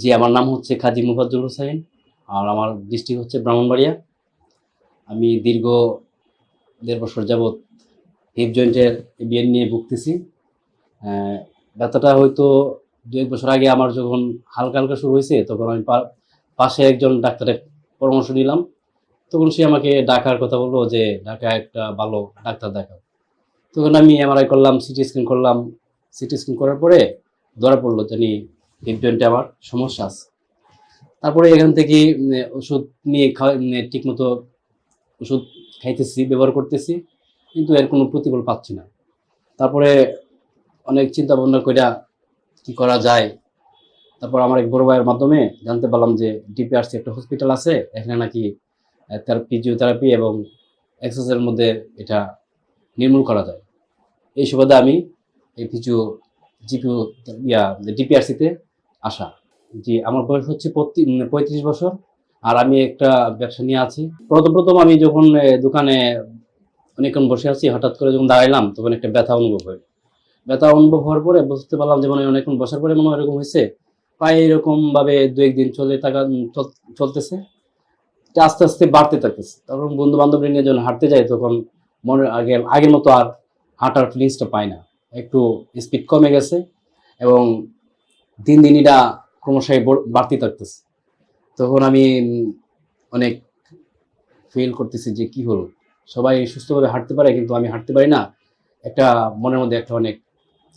জি, আমার নাম হচ্ছে কাজী মুফাজ্জুল হোসেন আর আমার ডিস্ট্রিক্ট হচ্ছে ব্রাহ্মণবাড়িয়া। আমি দীর্ঘ দেড় বছর যাবৎ হিপ জয়েন্টের বিএন নিয়ে ভুগতেছি। ব্যথাটা হয়তো দু এক বছর আগে আমার যখন হালকা হালকা শুরু হয়েছে, তখন আমি পাশে একজন ডাক্তারের পরামর্শ নিলাম। তখন সে আমাকে ডাকার কথা বলল যে, ঢাকা একটা ভালো ডাক্তার দেখাও। তখন আমি এমআরআই করলাম, সিটি স্ক্যান করলাম। সিটি স্ক্যান করার পরে ধরা পড়ল জানি হিপ জয়েন্টে আমার সমস্যা আছে। তারপরে এখান থেকে ওষুধ নিয়ে খাওয়া ঠিক মতো ওষুধ খাইতেছি, ব্যবহার করতেছি, কিন্তু এর কোনো প্রতিফল পাচ্ছি না। তারপরে অনেক চিন্তা ভাবনা কইরা কি করা যায়? তারপর আমার এক বড় ভাইয়ের মাধ্যমে জানতে পারলাম যে ডিপিআরসি একটা হসপিটাল আছে, এখানে নাকি তার ফিজিওথেরাপি এবং এক্সারসাইজের মধ্যে এটা নির্মূল করা যায়। এই সুবাদে আমি এই ফিজিও জিপিও ইয়া ডিপিআরসিতে আসা জি, আমার বয়স হচ্ছে পঁয়ত্রি- পঁয়ত্রিশ বছর, আর আমি একটা ব্যবসা নিয়ে আছি। প্রথম প্রথম আমি যখন দোকানে অনেকক্ষণ বসে আছি, হঠাৎ করে যখন দাঁড়াইলাম, তখন একটা ব্যথা অনুভব হয়। ব্যথা অনুভব হওয়ার পরে বুঝতে পারলাম যে মানে অনেকক্ষণ বসার পরে মনে এরকম হয়েছে, প্রায় এরকম ভাবে দু একদিন চলে থাকা চল- চলতেছে। আস্তে আস্তে বাড়তে থাকতেছে। তখন বন্ধু বান্ধব নিয়ে যখন হাঁটতে যাই, তখন মনে আগে আগের মতো আর হাঁটার ফিলিংসটা পাই না। একটু স্পিড কমে গেছে এবং দিন দিন এটা ক্রমশই বড়- বাড়তে থাকতেছে। তখন আমি অনেক ফিল করতেছি যে কি হলো? সবাই সুস্থভাবে হাঁটতে পারে, কিন্তু আমি হাঁটতে পারি না। একটা মনের মধ্যে একটা অনেক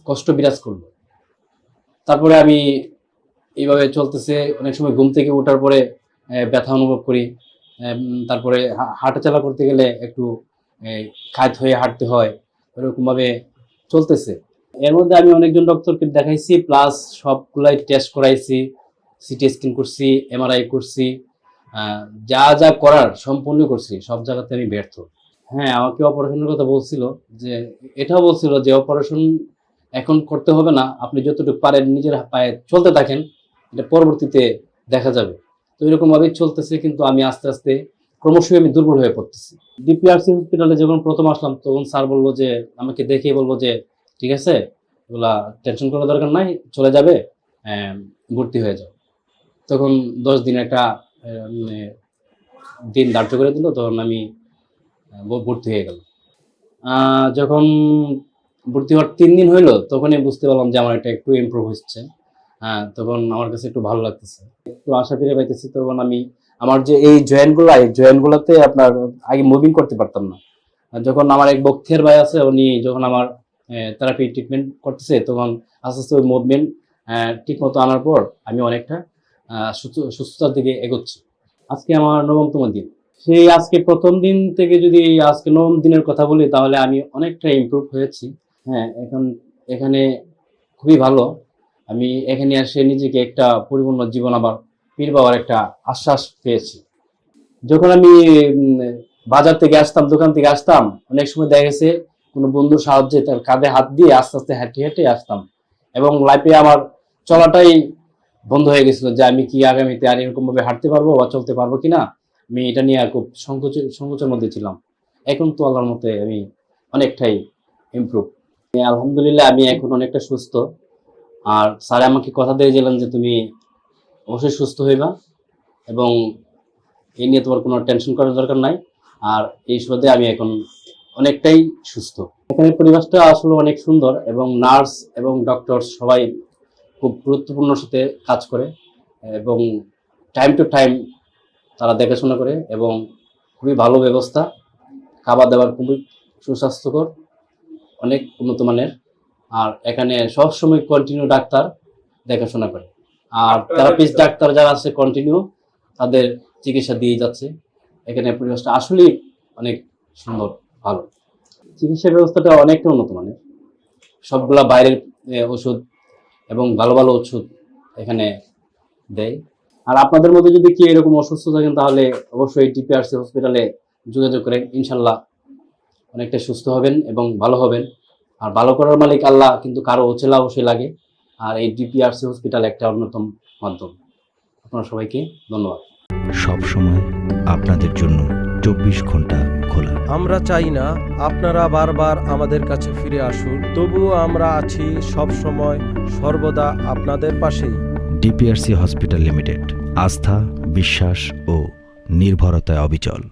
কষ্ট বিরাজ করল। তারপরে আমি এইভাবে চলতেছে, অনেক সময় ঘুম থেকে ওঠার পরে ব্যথা অনুভব করি। তারপরে হাঁটাচলা করতে গেলে একটু খাত হয়ে হাঁটতে হয়। এরকমভাবে চলতেছে। এর মধ্যে আমি অনেকজন ডক্টরকে দেখাইছি প্লাস সবগুলাই টেস্ট করাইছি সিটি স্ক্যান করছি এমআরআই করছি যা যা করার সম্পূর্ণ করছি, সব জায়গাতে আমি ব্যর্থ। হ্যাঁ আমাকে অপারেশনের কথা বলছিল যে, এটাও বলছিল যে অপারেশন এখন করতে হবে না, আপনি যতটুকু পারেন নিজের পায়ে চলতে থাকেন, এটা পরবর্তীতে দেখা যাবে। তো এরকম ভাবেই চলতেছে, কিন্তু আমি আস্তে আস্তে ক্রমশই আমি দুর্বল হয়ে পড়তেছি। ডিপিআরসি হসপিটালে যখন প্রথম আসলাম, তখন স্যার বলল যে, আমাকে দেখে বলব যে ঠিক আছে? এগুলা টেনশন করার দরকার নাই, চলে যাবে ভর্তি হয়ে যাও। তখন দশ দিন একটা মানে দিন ধার্য করে দিল, তখন আমি ভর্তি হয়ে গেল যখন ভর্তি হওয়ার তিন দিন হইল, তখনই বুঝতে পারলাম যে আমার এটা একটু ইমপ্রুভ হচ্ছে। হ্যাঁ তখন আমার কাছে একটু ভালো লাগতেছে। একটু আশা ফিরে পাইতেছি, তখন আমি, আমার যে এই জয়েন্টগুলো এই জয়েন্টগুলোতে আপনার আগে মুভিং করতে পারতাম না। যখন আমার এক বক্থের ভাই আছে, উনি যখন আমার থেরাপি ট্রিটমেন্ট করতেছে তখন আস্তে আস্তে ওই মুভমেন্ট ঠিক মতো আনার পর আমি অনেকটা সুস্থ- সুস্থতার দিকে এগোচ্ছি। আজকে আমার নবমতম দিন। সেই আজকে প্রথম দিন থেকে যদি আজকে নবম দিনের কথা বলি, তাহলে আমি অনেকটা ইম্প্রুভ হয়েছি। হ্যাঁ এখন এখানে খুবই ভালো। আমি এখানে এসে নিজেকে একটা পরিপূর্ণ জীবন আবার ফিরে পাওয়ার একটা আশ্বাস পেয়েছি। যখন আমি বাজার থেকে আসতাম, দোকান থেকে আসতাম, অনেক সময় দেখা গেছে কোনো বন্ধুর সাহায্যে তার কাঁধে হাত দিয়ে আস্তে আস্তে হেঁটে হেঁটে আসতাম। এবং লাইফে আমার চলাটাই বন্ধ হয়ে গেছিল যে আমি কি আগামীতে আর এরকমভাবে হাঁটতে পারব বা চলতে পারব কি না আমি এটা নিয়ে আর খুব সংকোচ, সংকোচের মধ্যে ছিলাম। এখন তো আল্লাহর মতে আমি অনেকটাই ইমপ্রুভ আলহামদুলিল্লাহ আমি এখন অনেকটা সুস্থ। আর স্যার আমাকে কথা দিয়ে দিয়েছিলেন যে তুমি অবশ্যই সুস্থ হইবা এবং এই নিয়ে তোমার কোনো টেনশন করার দরকার নাই। আর এই সুবাদে আমি এখন অনেকটাই সুস্থ। এখানে পরিবেশটা আসলে অনেক সুন্দর এবং নার্স এবং ডক্টর সবাই খুব গুরুত্বপূর্ণ সাথে কাজ করে এবং টাইম টু টাইম তারা দেখাশোনা করে এবং খুবই ভালো ব্যবস্থা। খাবার দাবার খুবই সুস্বাস্থ্যকর অনেক উন্নত মানের। আর এখানে সবসময় কন্টিনিউ ডাক্তার দেখাশোনা করে। আর থেরাপিস্ট ডাক্তার যারা আছে কন্টিনিউ তাদের চিকিৎসা দিয়ে যাচ্ছে। এখানে পরিবেশটা আসলেই অনেক সুন্দর। ভালো। চিকিৎসা ব্যবস্থাটা অনেকটা উন্নত মানের। সবগুলা বাইরের ওষুধ এবং ভালো ভালো ওষুধ এখানে দেয়। আর আপনাদের মধ্যে যদি কেউ এরকম অসুস্থ থাকেন, তাহলে অবশ্যই টিপিআরসি হসপিটালে যোগাযোগ করেন। ইনশাল্লাহ অনেকটা সুস্থ হবেন এবং ভালো হবেন। আর ভালো করার মালিক আল্লাহ, কিন্তু কারও অচেলা অবশ্যই লাগে। আর এই ডিপিআরসি হসপিটাল একটা অন্যতম মাধ্যম। আপনারা সবাইকে ধন্যবাদ। সব সময় আপনাদের জন্য চব্বিশ ঘণ্টা খোলা আমরা চাই না আপনারা বারবার আমাদের কাছে ফিরে আসুন তবুও আমরা আছি সব সময় সর্বদা আপনাদের পাশেই। ডিপিআরসি হসপিটাল লিমিটেড আস্থা বিশ্বাস ও নির্ভরতায় অবিচল।